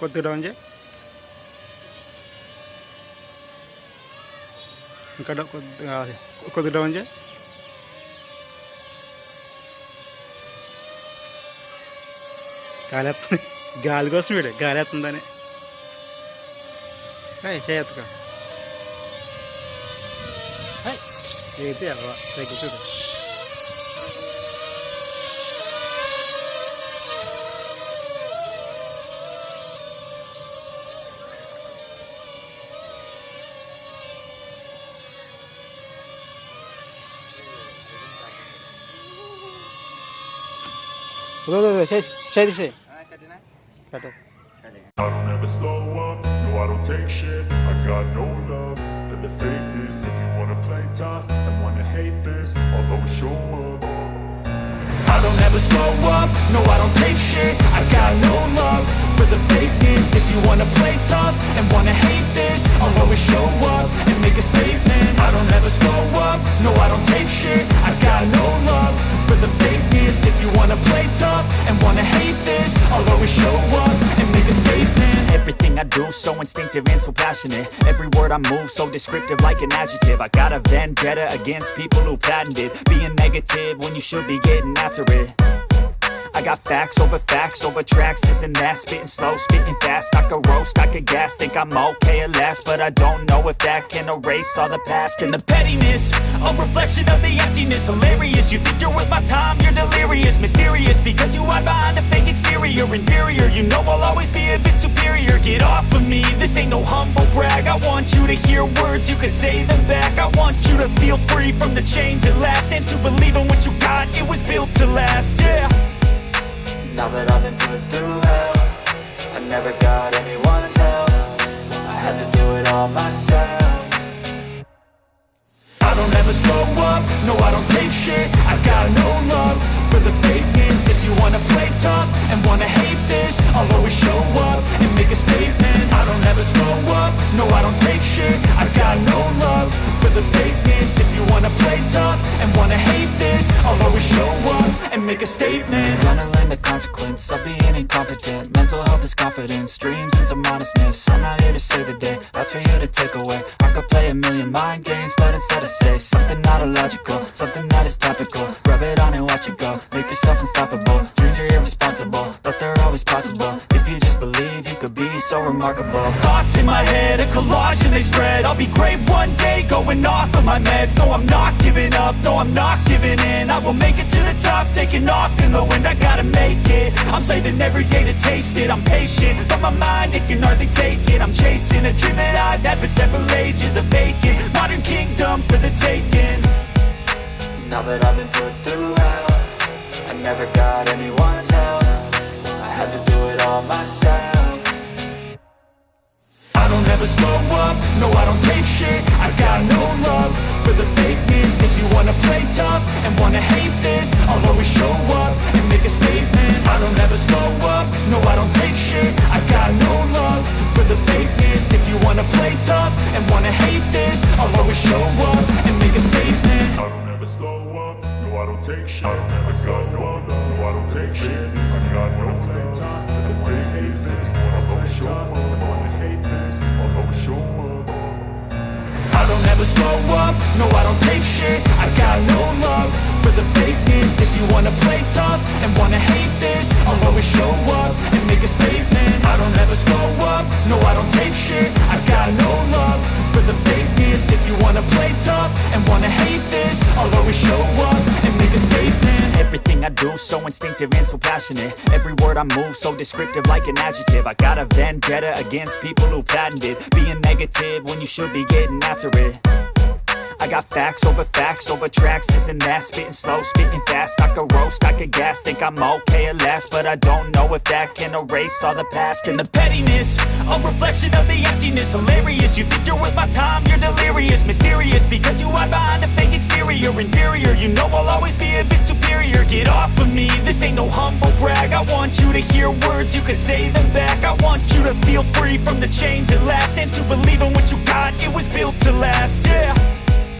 కొద్ది డౌన్ చే ఇంకా కొద్దిగా కొద్దిగా డౌన్ గాలి గాలేస్తుంది గాలి కోసం వీడు గాలేస్తుందని చేయత్తుగా అయితే దగ్గర చూడు Go, go, go. Share, share this. Ah, cut it. I don't ever slow up, no I don't take shit. I got no love for the fakeness. If you wanna play tough and wanna hate this I'll always show up. I don't ever slow up, no I don't take shit. I got no love for the fakeness. Show up and make a statement. Everything I do so instinctive and so passionate. Every word I move so descriptive like an adjective. I got a vendetta against people who patented Being negative when you should be getting after it I got facts over facts over tracks, this and that. Spitting slow, spitting fast, I could roast, I could gas Think I'm okay at last, but I don't know if that can erase all the past. And the pettiness, a reflection of the emptiness. Hilarious, you think you're worth my time, you're delirious. Mysterious, because you hide behind a fake exterior. Inferior, you know I'll always be a bit superior. Get off of me, this ain't no humble brag. I want you to hear words, you can say them back. I want you to feel free from the chains at last. And to believe in what you got, it was built to last, yeah don't ever slow up, no I don't take shit. I got no love for the fakeness. If you wanna play tough and wanna hate this I'll always show up and make a statement. I don't ever slow up, no I don't take shit. I got no love for the fakeness. If you wanna play tough and wanna hate this and make a statement. Gonna learn the consequence of being incompetent. Mental health is confidence, dreams and some honestness I'm not here to save the day, that's for you to take away. I could play a million mind games, but instead I say Something not illogical, something that is topical. Rub it on and watch it go, make yourself unstoppable. Dreams are irresponsible, but they're always possible. If you just believe, could be so remarkable. Thoughts in my head, a collage and they spread. I'll be great one day, going off of my meds. No, I'm not giving up, no, I'm not giving in. I will make it to the top, taking off in the wind. I gotta make it, I'm saving every day to taste it. I'm patient, but my mind, it can hardly take it. I'm chasing a dream that I've had for several ages A vacant, modern kingdom for the taking. Now that I've been put through hell I never got anyone's take shit. I up, no I don't take shit. I got no play wanna hate this up and wanna hate this. I'll show up. I don't ever slow up, no I don't take shit. I got no love for the fakeness. If you wanna play tough and wanna hate this I'll always show up and make a statement. I don't ever slow up, no I don't take shit. I got no So instinctive and so passionate. Every word I move so descriptive like an adjective. I got a vendetta against people who patented Being negative when you should be getting after it. I got facts over facts over tracks, this and that. Spitting slow, spitting fast, I could roast, I could gas Think I'm okay at last, but I don't know if that can erase all the past And the pettiness, a reflection of the emptiness. Hilarious, you think you're worth my time, you're delirious. Mysterious, because you hide behind a exterior Inferior, you know I'll always be a bit superior. Get off of me, this ain't no humble brag. I want you to hear words, you can say them back. I want you to feel free from the chains at last. And to believe in what you got, it was built to last, yeah